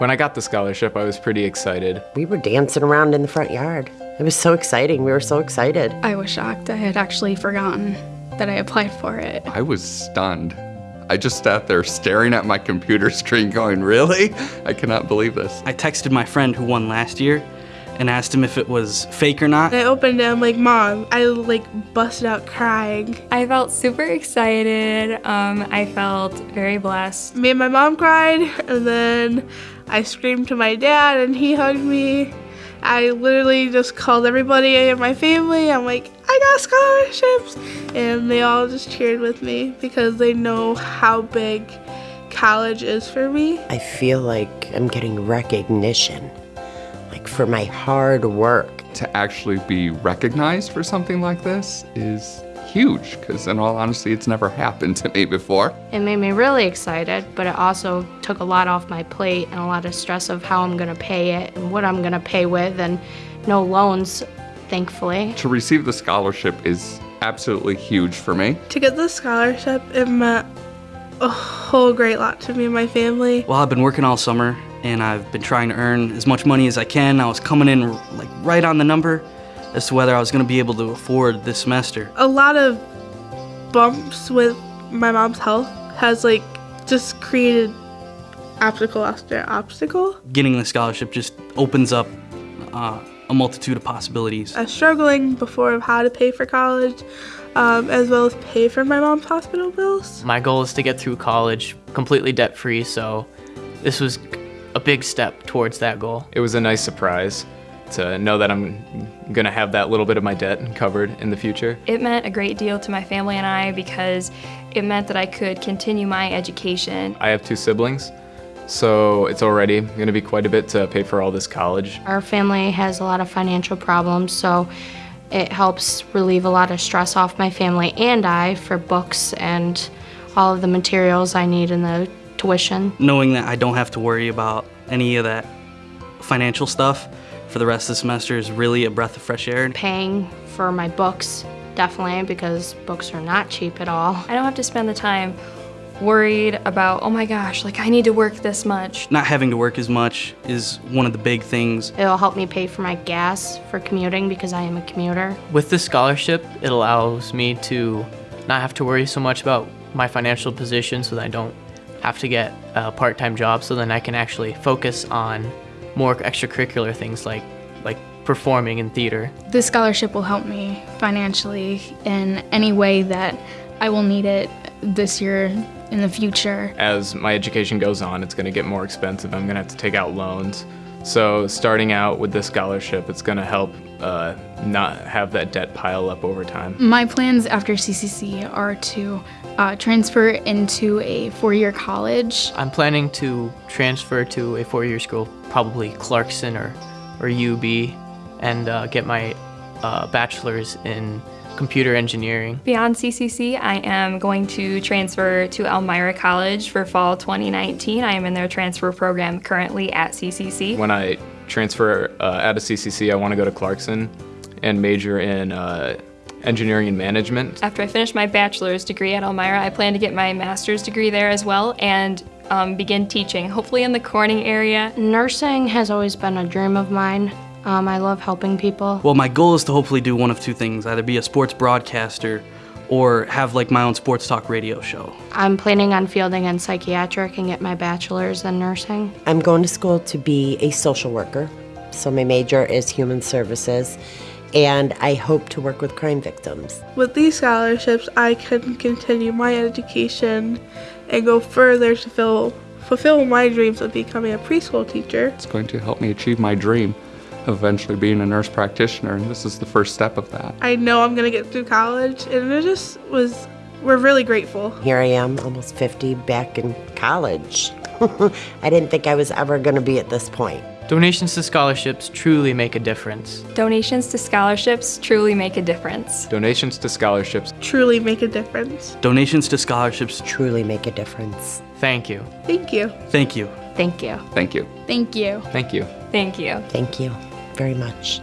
When I got the scholarship, I was pretty excited. We were dancing around in the front yard. It was so exciting. We were so excited. I was shocked. I had actually forgotten that I applied for it. I was stunned. I just sat there staring at my computer screen going, really? I cannot believe this. I texted my friend who won last year and asked him if it was fake or not. I opened it, I'm like, Mom, I like busted out crying. I felt super excited. Um, I felt very blessed. Me and my mom cried, and then I screamed to my dad, and he hugged me. I literally just called everybody in my family. I'm like, I got scholarships. And they all just cheered with me because they know how big college is for me. I feel like I'm getting recognition, like for my hard work. To actually be recognized for something like this is huge because in all honesty it's never happened to me before. It made me really excited, but it also took a lot off my plate and a lot of stress of how I'm gonna pay it and what I'm gonna pay with and no loans, thankfully. To receive the scholarship is absolutely huge for me. To get the scholarship, it meant a whole great lot to me and my family. Well, I've been working all summer and I've been trying to earn as much money as I can. I was coming in like right on the number as to whether I was going to be able to afford this semester. A lot of bumps with my mom's health has like just created obstacle after obstacle. Getting the scholarship just opens up uh, a multitude of possibilities. I was struggling before of how to pay for college, um, as well as pay for my mom's hospital bills. My goal is to get through college completely debt free, so this was a big step towards that goal. It was a nice surprise to know that I'm gonna have that little bit of my debt covered in the future. It meant a great deal to my family and I because it meant that I could continue my education. I have two siblings, so it's already gonna be quite a bit to pay for all this college. Our family has a lot of financial problems, so it helps relieve a lot of stress off my family and I for books and all of the materials I need in the tuition. Knowing that I don't have to worry about any of that financial stuff for the rest of the semester is really a breath of fresh air. Paying for my books, definitely, because books are not cheap at all. I don't have to spend the time worried about, oh my gosh, like I need to work this much. Not having to work as much is one of the big things. It'll help me pay for my gas for commuting because I am a commuter. With this scholarship, it allows me to not have to worry so much about my financial position so that I don't have to get a part-time job so then I can actually focus on more extracurricular things like like performing in theater. This scholarship will help me financially in any way that I will need it this year in the future. As my education goes on, it's gonna get more expensive. I'm gonna have to take out loans. So starting out with this scholarship, it's gonna help uh, not have that debt pile up over time. My plans after CCC are to uh, transfer into a four-year college. I'm planning to transfer to a four-year school, probably Clarkson or, or UB, and uh, get my uh, bachelor's in computer engineering. Beyond CCC, I am going to transfer to Elmira College for fall 2019. I am in their transfer program currently at CCC. When I transfer uh, out of CCC, I want to go to Clarkson and major in uh, engineering and management. After I finish my bachelor's degree at Elmira, I plan to get my master's degree there as well and um, begin teaching, hopefully in the Corning area. Nursing has always been a dream of mine. Um, I love helping people. Well, my goal is to hopefully do one of two things, either be a sports broadcaster or have like my own sports talk radio show. I'm planning on fielding in psychiatric and get my bachelor's in nursing. I'm going to school to be a social worker. So my major is human services and I hope to work with crime victims. With these scholarships, I can continue my education and go further to fill, fulfill my dreams of becoming a preschool teacher. It's going to help me achieve my dream of eventually being a nurse practitioner, and this is the first step of that. I know I'm gonna get through college, and it just was, we're really grateful. Here I am, almost 50, back in college. I didn't think I was ever gonna be at this point. Donations to scholarships truly make a difference. Donations to scholarships truly make a difference. Donations to scholarships truly make a difference. Donations to scholarships truly make a difference. Thank you. Thank you. Thank you. Thank you. Thank you. Thank you. Thank you. Thank you. Thank you very much.